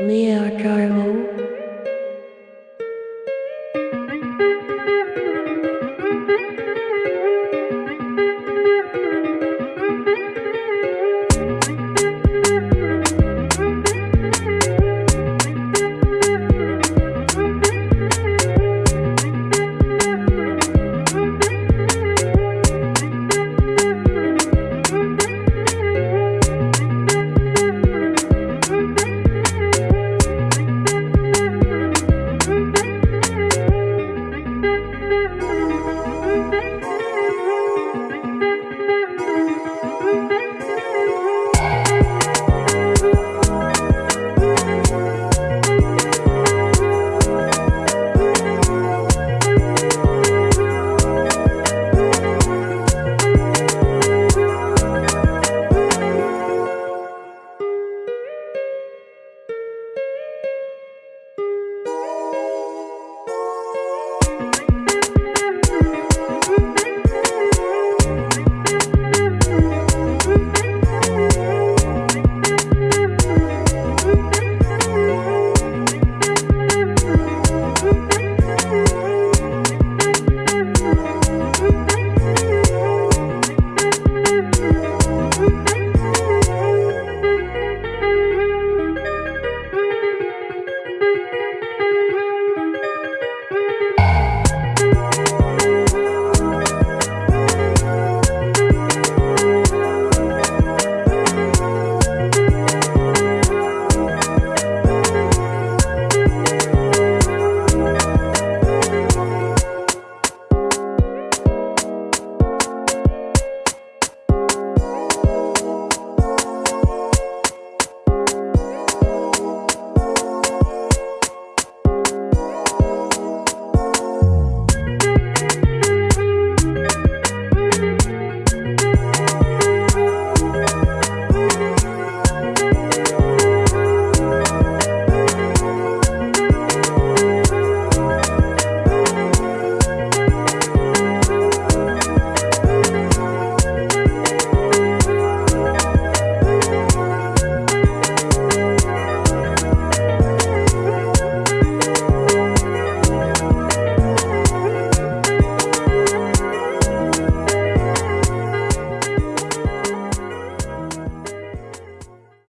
Leo Charlo